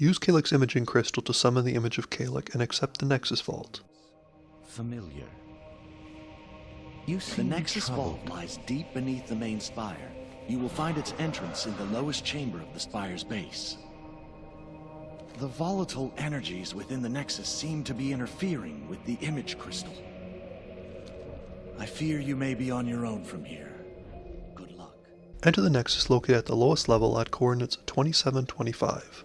Use Kalec's Imaging Crystal to summon the image of Calyx and accept the Nexus Vault. Familiar. You The Nexus troubled. Vault lies deep beneath the main spire. You will find its entrance in the lowest chamber of the spire's base. The volatile energies within the Nexus seem to be interfering with the image crystal. I fear you may be on your own from here. Good luck. Enter the Nexus located at the lowest level at coordinates 2725.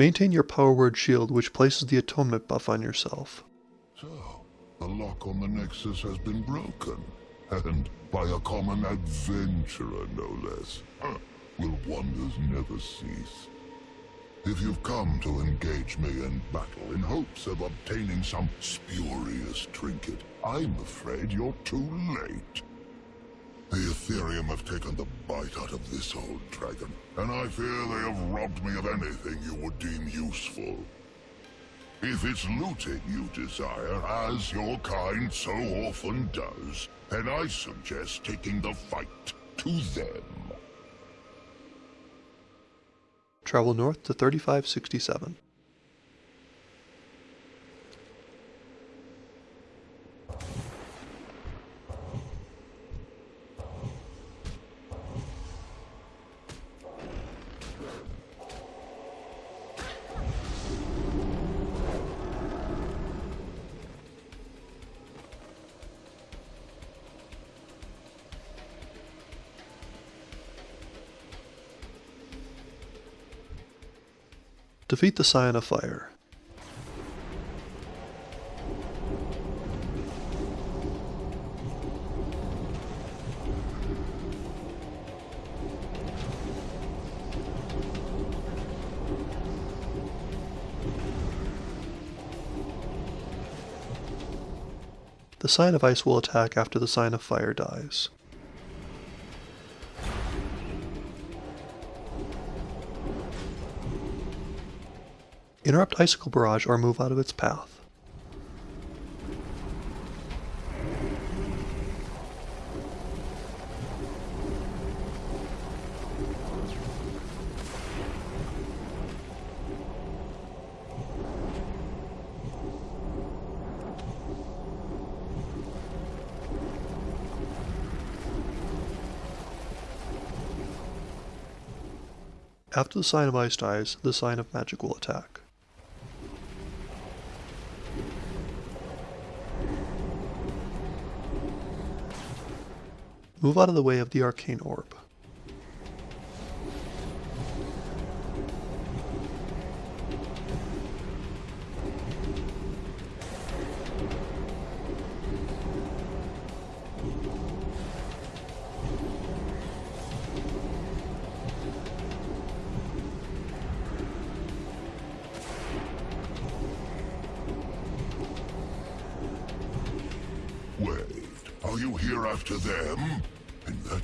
Maintain your power word shield which places the atonement buff on yourself. So, the lock on the Nexus has been broken. And by a common adventurer, no less. Will wonders never cease? If you've come to engage me in battle in hopes of obtaining some spurious trinket, I'm afraid you're too late. The Ethereum have taken the bite out of this old dragon, and I fear they have robbed me of anything you would deem useful. If it's looting you desire, as your kind so often does, then I suggest taking the fight to them. Travel north to 3567. Defeat the Scion of Fire. The Scion of Ice will attack after the Scion of Fire dies. Interrupt Icicle Barrage or move out of its path. After the Scion of Ice dies, the Scion of Magic will attack. Move out of the way of the Arcane Orb. Wait, are you here after them?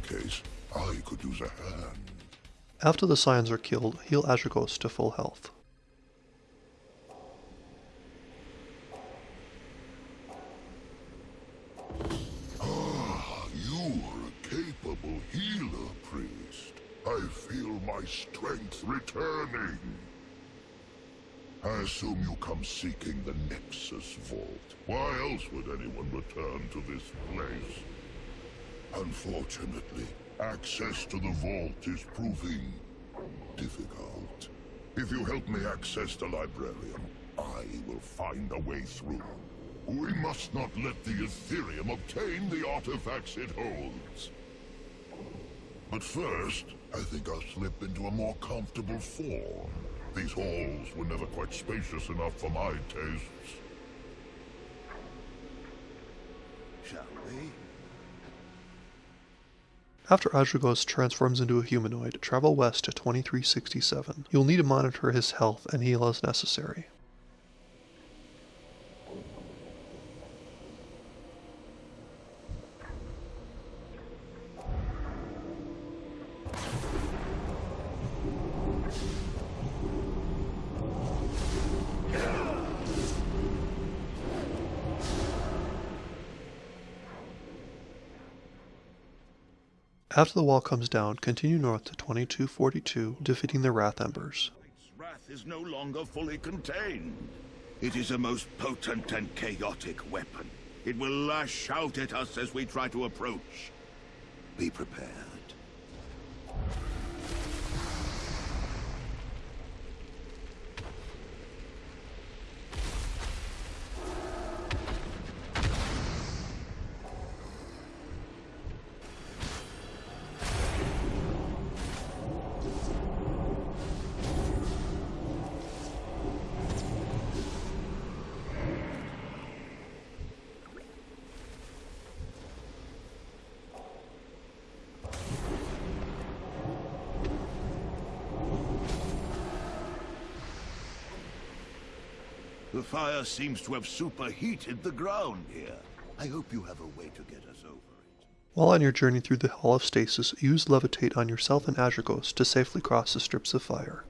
Case, I could use a hand. After the Scions are killed, heal Azuregos to full health. Ah, you are a capable healer, priest. I feel my strength returning. I assume you come seeking the Nexus Vault. Why else would anyone return to this place? Unfortunately, access to the vault is proving difficult. If you help me access the Librarium, I will find a way through. We must not let the Ethereum obtain the artifacts it holds. But first, I think I'll slip into a more comfortable form. These halls were never quite spacious enough for my tastes. Shall we? After Azuregos transforms into a humanoid, travel west to 2367. You'll need to monitor his health and heal as necessary. After the wall comes down, continue north to 2242, defeating the Wrath Embers. Wrath is no longer fully contained. It is a most potent and chaotic weapon. It will lash out at us as we try to approach. Be prepared. The fire seems to have superheated the ground here. I hope you have a way to get us over it. While on your journey through the Hall of Stasis, use Levitate on yourself and Azure to safely cross the strips of fire.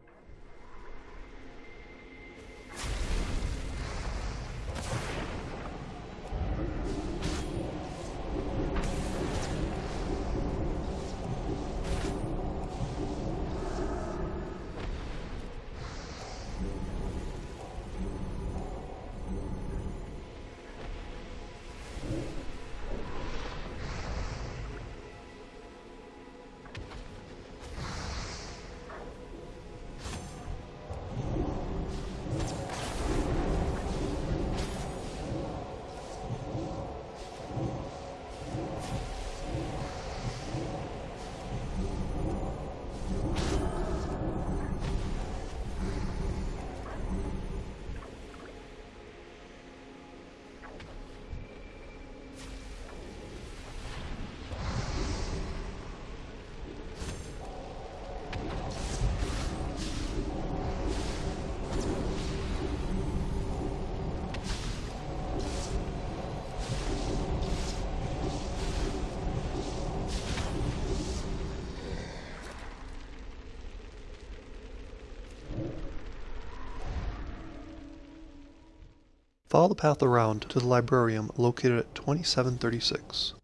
Follow the path around to the librarium located at 2736.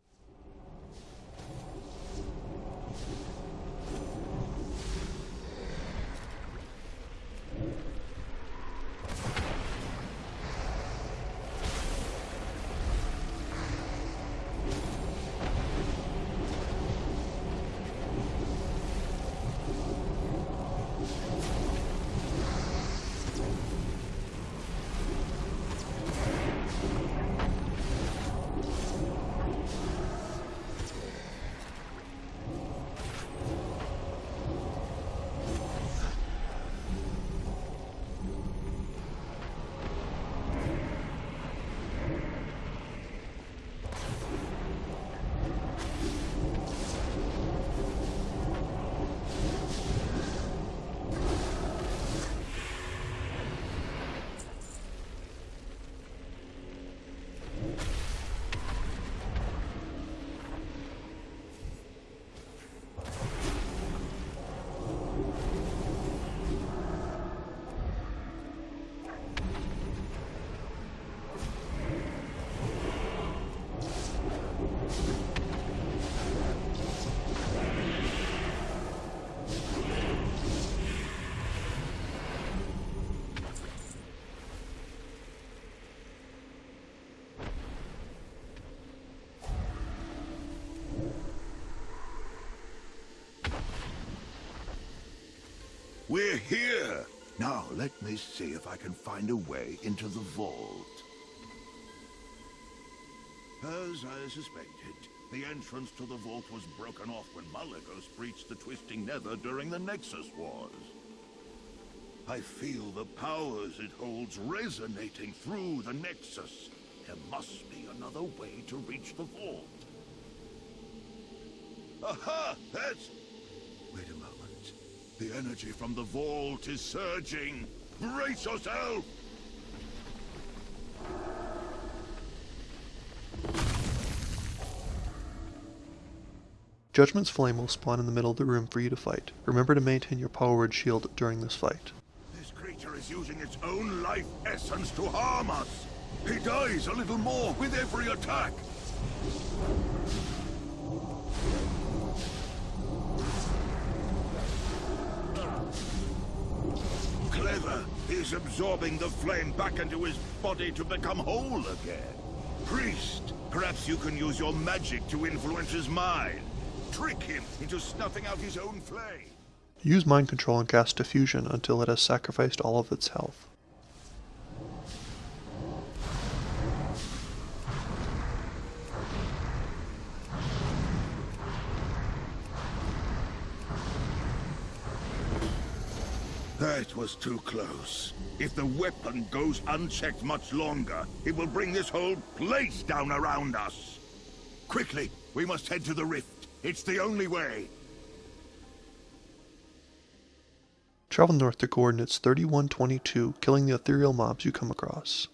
We're here! Now, let me see if I can find a way into the vault. As I suspected, the entrance to the vault was broken off when Malygos breached the Twisting Nether during the Nexus Wars. I feel the powers it holds resonating through the Nexus. There must be another way to reach the vault. Aha! That's... Wait a moment. The energy from the vault is surging. Brace yourself! Judgment's flame will spawn in the middle of the room for you to fight. Remember to maintain your power word shield during this fight. This creature is using its own life essence to harm us. He dies a little more with every attack. He's absorbing the flame back into his body to become whole again. Priest, perhaps you can use your magic to influence his mind. Trick him into snuffing out his own flame. Use mind control and cast diffusion until it has sacrificed all of its health. That was too close. If the weapon goes unchecked much longer, it will bring this whole place down around us. Quickly, we must head to the rift. It's the only way. Travel north to coordinates 3122, killing the ethereal mobs you come across.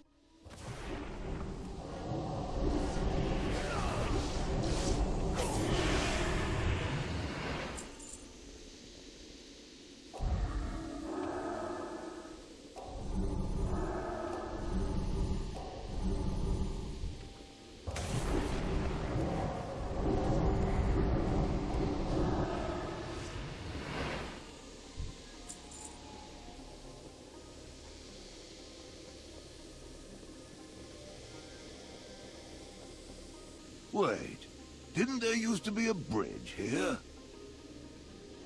Wait, didn't there used to be a bridge here?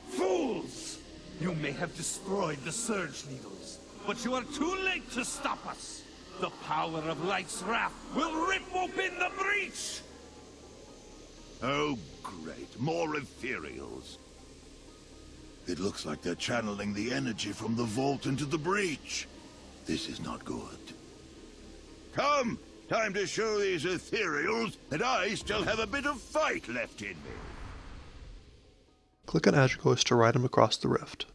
Fools! You may have destroyed the Surge Needles, but you are too late to stop us. The power of Light's Wrath will rip open the breach! Oh, great. More ethereals. It looks like they're channeling the energy from the vault into the breach. This is not good. Come! Time to show these ethereals that I still have a bit of fight left in me. Click on Azure to ride him across the rift.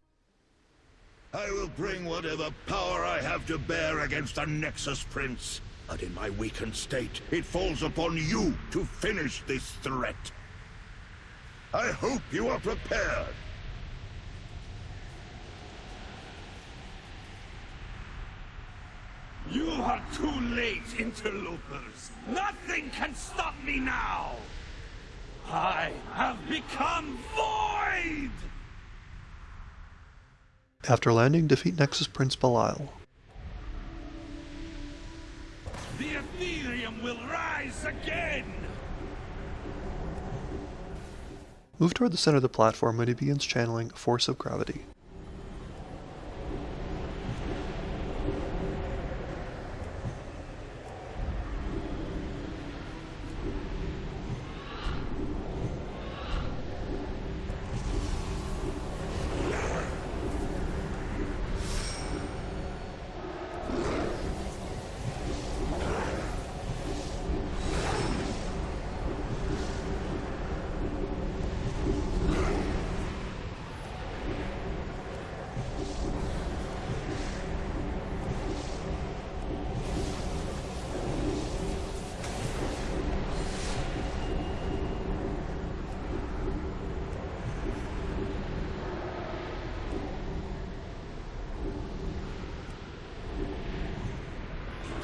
I will bring whatever power I have to bear against the Nexus Prince. But in my weakened state, it falls upon you to finish this threat. I hope you are prepared. You are too late, interlopers. Nothing can stop me now. I have become void! After landing, defeat Nexus Prince Bilaal. The Ethereum will rise again! Move toward the center of the platform when he begins channeling Force of Gravity.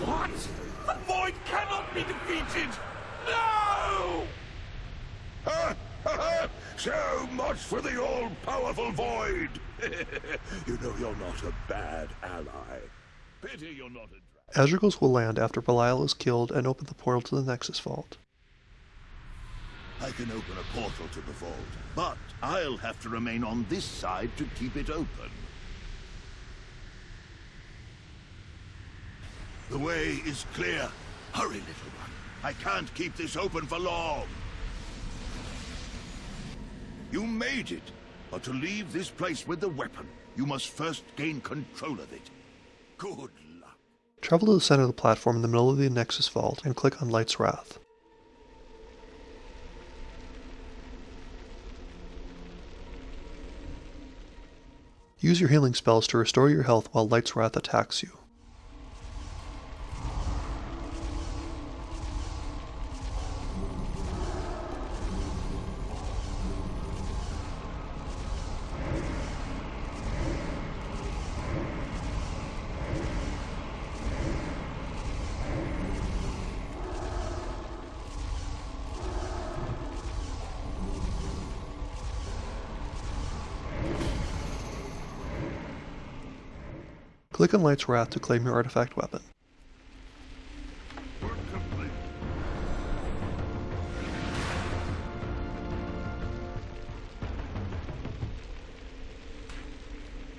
What? The Void cannot be defeated! No! Ha! Ha! ha! So much for the all-powerful Void! you know you're not a bad ally. Pity you're not a... Azuregos will land after Bilaal is killed and open the portal to the Nexus Vault. I can open a portal to the vault, but I'll have to remain on this side to keep it open. The way is clear. Hurry, little one. I can't keep this open for long. You made it, but to leave this place with the weapon, you must first gain control of it. Good luck. Travel to the center of the platform in the middle of the Nexus Vault and click on Light's Wrath. Use your healing spells to restore your health while Light's Wrath attacks you. Click on Light's Wrath to claim your artifact weapon.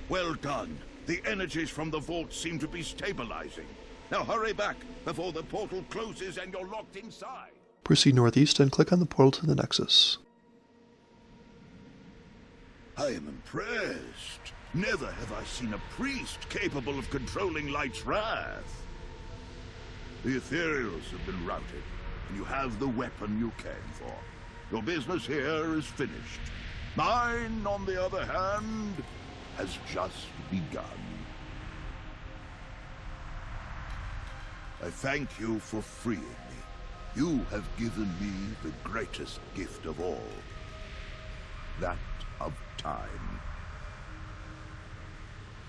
Well done. The energies from the vault seem to be stabilizing. Now hurry back before the portal closes and you're locked inside. Proceed northeast and click on the portal to the Nexus. I am impressed. Never have I seen a priest capable of controlling Light's wrath. The Ethereals have been routed, and you have the weapon you came for. Your business here is finished. Mine, on the other hand, has just begun. I thank you for freeing me. You have given me the greatest gift of all. That of time.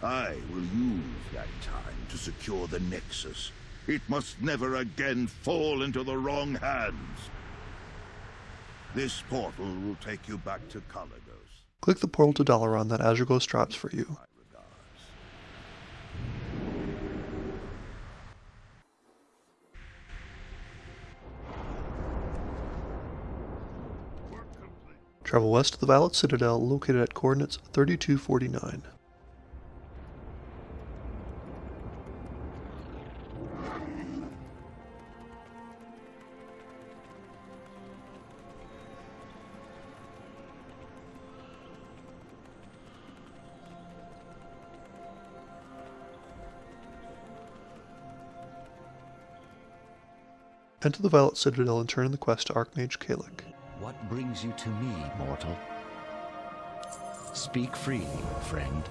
I will use that time to secure the Nexus. It must never again fall into the wrong hands. This portal will take you back to Kalecgos. Click the portal to Dalaran that Azuregos drops for you. Travel west to the Violet Citadel located at coordinates 3249. Enter the Violet Citadel and turn in the quest to Archmage Kalik. What brings you to me, mortal? Speak freely, friend.